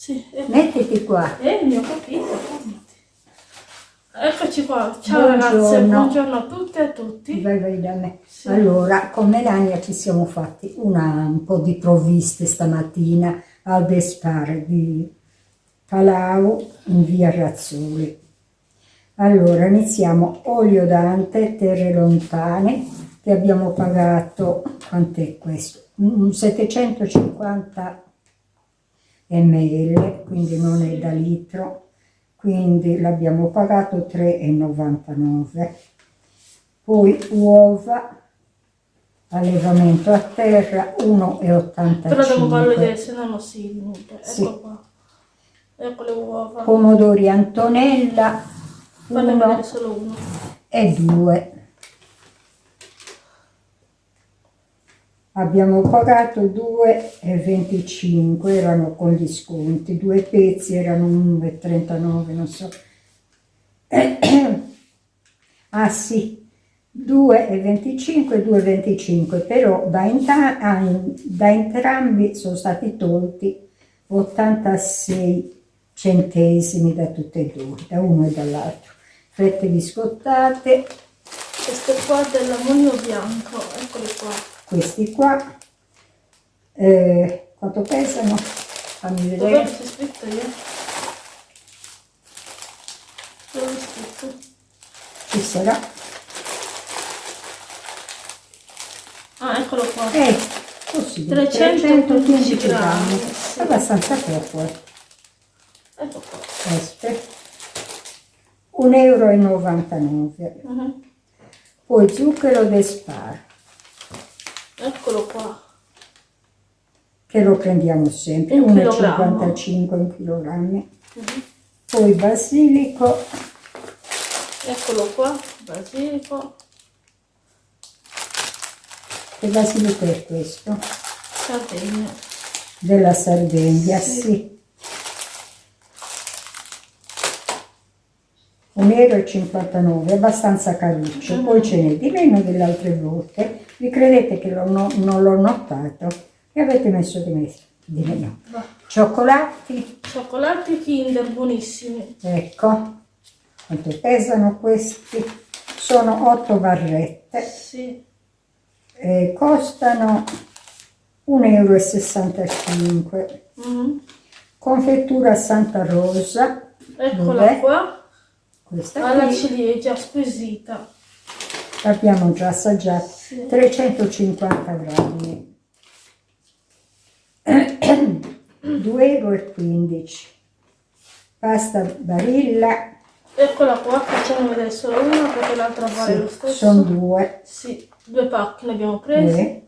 Sì, eh, Mettiti qua. eh, mi ho capito. Eccoci qua. Ciao Buongiorno. ragazze, buongiorno a tutte e a tutti. Vai, vai da me. Sì. Allora, con Melania ci siamo fatti una- un po' di provviste stamattina al Despar di Palau in via Razzoli. Allora, iniziamo olio Dante, terre lontane, che abbiamo pagato, quant'è questo? Mm, 750 ml, quindi non è da litro, quindi l'abbiamo pagato 3,99. Poi uova, allevamento a terra 1,85. Però devo farlo vedere, se no non si niente. Ecco Sì. qua. Ecco le uova. Pomodori Antonella Fatene 1 vedere solo uno. e 2. Abbiamo pagato 2,25, erano con gli sconti, due pezzi erano 1,39, non so. Ah sì, 2,25 2,25, però da, ah, da entrambi sono stati tolti 86 centesimi da tutte e due, da uno e dall'altro. Fette biscottate, Questo qua è dell'ammonio bianco. Eccoli qua. Questi qua, eh, quanto pesano? Fammi vedere. che c'è scritto io? Dove è scritto? Ci sarà. Ah, eccolo qua. Eh, così, 315 grammi. sì. Abbastanza poco, eh. Ecco qua. Queste. 1,99 euro. Mhm. Poi zucchero d'espar, Eccolo qua. che lo prendiamo sempre, Un chilogrammo. 1,55 un chilogrammi. Mhm. Poi basilico, Eccolo qua. Basilico. che basilico è questo? Sardegna. Della Sardegna, Sì. sì. 1,59 euro, abbastanza caruccio, Mhm. poi ce n'è di meno delle altre volte, vi credete che no- non l'ho notato e avete messo di, me- di meno. Va. Cioccolati, Cioccolati Kinder buonissimi. ecco, quanto pesano questi? Sono 8 barrette, Sì. eh, costano 1,65 euro. Mhm. Confettura Santa Rosa, Eccola qua. Questa Alla qui ciliegia squisita. l'abbiamo già assaggiata, Sì. 350 grammi, 2,15 euro. Pasta Barilla, Eccola qua, facciamo vedere solo una perché l'altra vale lo sì, stesso. sono due, Sì, due pacchi ne abbiamo presi. eh,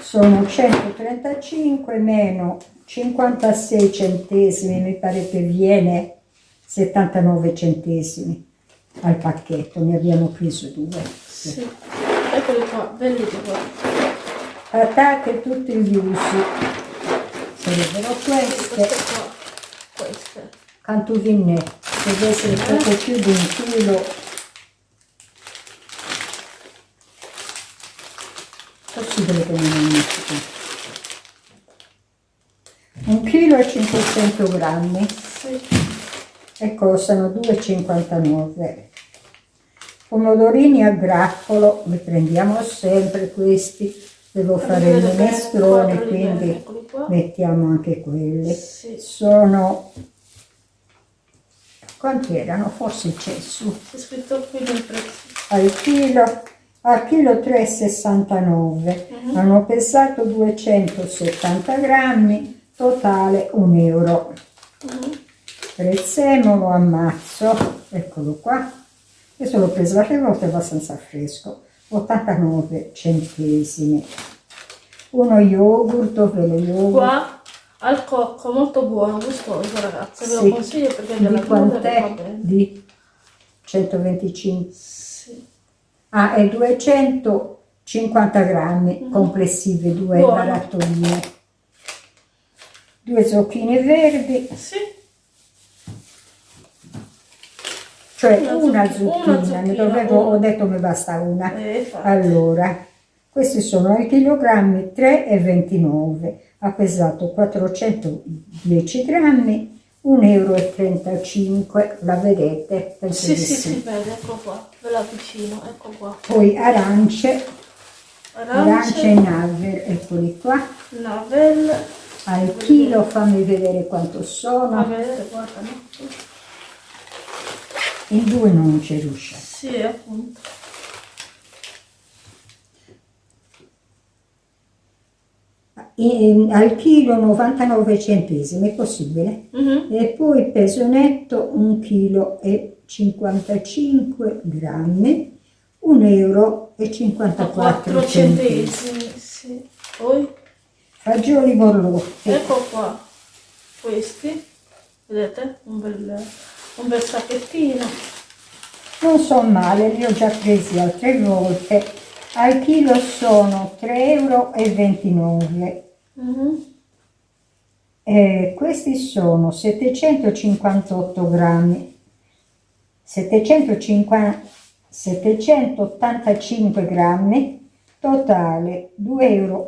sono 135 meno 56 centesimi, mi pare che viene 79 centesimi al pacchetto, ne abbiamo preso due. Sì. Eccoli qua, belli qua. patate tutti gli usi sarebbero Queste queste cantuvinne deve essere poco più di un chilo possibile che non metti qui un chilo e 500 grammi Sì. E costano 2,59 pomodorini a grappolo li prendiamo sempre questi devo fare il minestrone quindi qua. mettiamo anche quelli Sì. sono quanti erano? forse c'è su C'è scritto qui nel prezzo. al chilo al chilo 3,69 Mhm. hanno pesato 270 grammi totale 1 euro Mhm. Prezzemolo ammazzo eccolo qua questo l'ho preso l'altra volta è abbastanza fresco 89 centesimi uno yogurt lo yogurt Qua al cocco, molto buono, gustoso ragazzi. Ve lo Sì. consiglio perché della di quant'è? di 125 Sì. ah è 250 grammi Mhm. complessivi due Buono. due zucchine verdi Sì. Cioè Una una zucchina, una ne zucchina, dovevo, una. ho detto mi basta una Eh, allora questi sono ai chilogrammi 3,29 ha pesato 410 grammi, 1,35 euro, la vedete? Penso Sì, di sì, si vede, ecco qua, ve la avvicino, ecco qua. Poi arance, arance Arance, in alver, eccoli qua. navel, Al chilo fammi vedere quanto a sono, vedere, guarda, no? In due non ci riusciamo. Sì, appunto. In- al chilo 99 centesimi, è possibile? Mhm. E poi peso netto 1 kg e 55 grammi, 1 euro e 54 4 centesimi. centesimi, sì. Poi, Fagioli borlotti, ecco qua, questi, vedete? Un bel, un bel sacchettino. non sono male, li ho già presi altre volte, al chilo sono 3,29 euro. Mhm. Eh, questi sono 758 grammi, 750 785 grammi, totale 2,59 euro.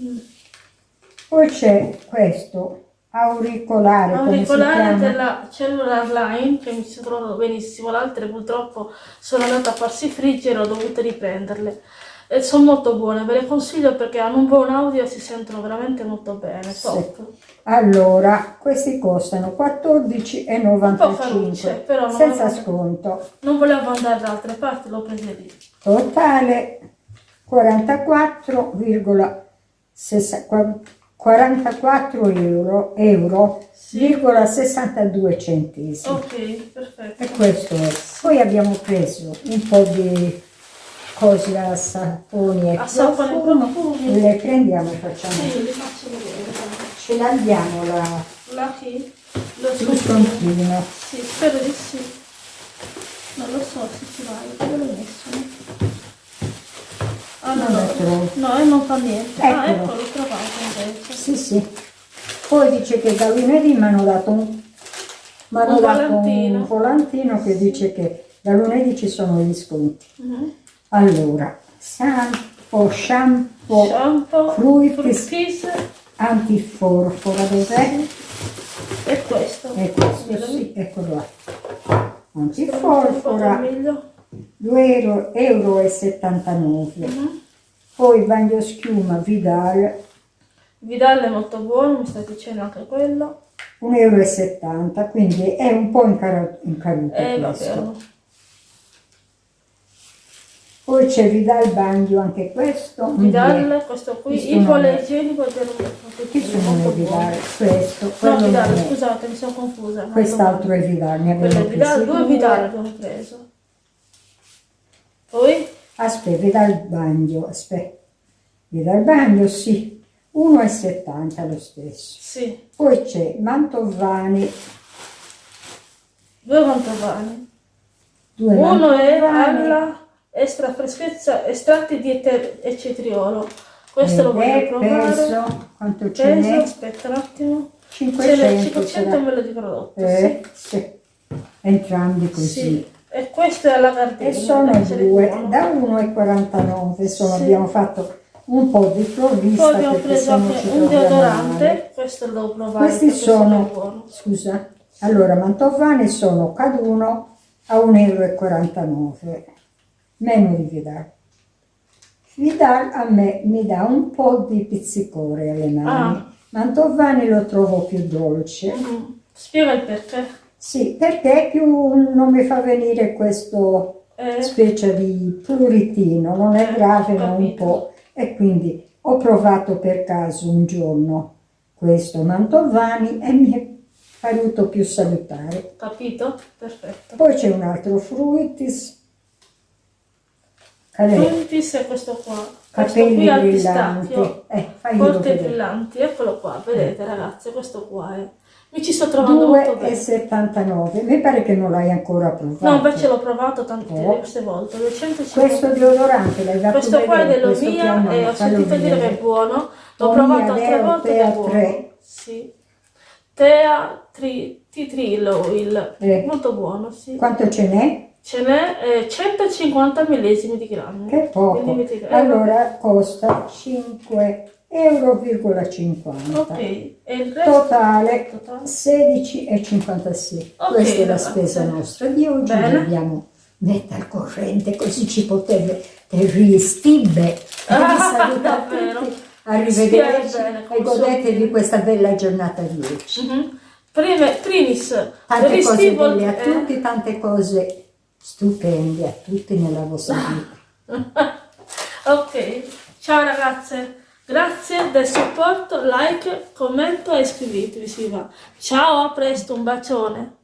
Mm. Poi c'è questo auricolare, Auricolare della Cellular Line che mi si trovano benissimo, le altre purtroppo sono andate a farsi friggere, ho dovuto riprenderle. E sono molto buone, ve le consiglio perché hanno un buon audio e si sentono veramente molto bene, top. Allora, questi costano Un po' 14,95 carucce, però senza volevo- sconto. Non volevo andare da altre parti, l'ho prese lì. Totale 44,60 44 euro, euro Sì. virgola 62 centesimi. Ok, perfetto. E questo è. Poi abbiamo preso un po' di cose a saponi e profumi. Le prendiamo e facciamo. Sì, li faccio vedere. Ce l'abbiamo la, La chi? Lo so. scontrino. Sì, spero di sì. Non lo so se ci vai, dove l'ho messo? no? Ah, no, Non lo no, trovo. no, e non fa niente. Ah, Eccolo. ecco, l'ho trovato. Sì, sì. Poi dice che da lunedì mi hanno dato un, hanno Un dato volantino. un volantino che dice che da lunedì ci sono gli sconti. Mhm. Allora, shampoo, shampoo, Shampoo, Fruitis. fruitis antiforfora, dov'è? e questo. E questo, Vedete? sì, eccolo là. Antiforfora, meglio. 2,79 euro. e 79. Mhm. Poi bagno schiuma Vidal, Vidal è molto buono, mi sta dicendo anche quello. 1,70 euro, quindi è un po' incaruto questo. Eh. Poi c'è Vidal Bagno, anche questo. Vidal, questo qui, Questo il non è- poliigienico del Che sono Vidal? Questo, No, Vidal, scusate, mi sono confusa. Quest'altro è Vidal, ne abbiamo è Vidal, due. Vidal abbiamo preso. Poi, Aspetta, Vidal Bagno, aspetta. Vidal Bagno, sì, 1,70 lo stesso. sì, Poi c'è Mantovani, due mantovani. due Uno è Mantovani, alla extra freschezza, estratti di ete- e cetriolo. Questo lo ed voglio è provare. peso, quanto ce n'è? aspetta un attimo. 500 Ce n'è 500 sarà. ml di prodotto, Eh, sì. Entrambi sì. così. sì. E questo è alla gardenia. E sono due, da 1,49, insomma Sì. abbiamo fatto un po' di Poi provvista abbiamo perché preso anche un deodorante, questo lo devo provare Questi sono, scusa, allora Mantovani sono caduno a 1,49 euro, meno di Vidal. Vidal a me mi dà un po' di pizzicore alle mani, Ah. Mantovani lo trovo più dolce. Mhm. Spiega il perché. Sì, perché più non mi fa venire questo Eh, specie di pluritino, non è Eh, grave ho ma un po'. E quindi ho provato per caso un giorno questo Mantovani e mi è paruto più salutare. capito? Perfetto. Poi c'è un altro Fruitis, Calè, Fruitis è questo qua. Questo capelli qui al brillanti. Eh, brillanti, eccolo qua, vedete ragazzi, questo qua è. Mi ci sto trovando 2 molto bene. 79. Mi pare che non l'hai ancora provato. No, invece l'ho provato tante eh. volte. 250. Questo deodorante l'hai già provato. Questo qua è dell'Omia e eh, ho sentito dire che è buono. L'ho provato altre volte ed è buono. 3. Sì. Tea tri, Titrillo, il, eh. molto buono, sì. Quanto ce n'è? Ce n'è eh, 150 millesimi di grammi. Che poco. Allora costa 5 euro,50 ok e il resto? totale, totale? 16,56 okay, questa è la spesa okay. nostra di oggi Bene. dobbiamo mettere al corrente così ci potete ristibbe ah, arrivederci bene, e godetevi so. questa bella giornata di oggi mm -hmm. Prime, primis tante cose belle a eh. tutti tante cose stupende a tutti nella vostra vita ok ciao ragazze grazie del supporto, like, commento e iscrivetevi. Ciao, a presto, un bacione.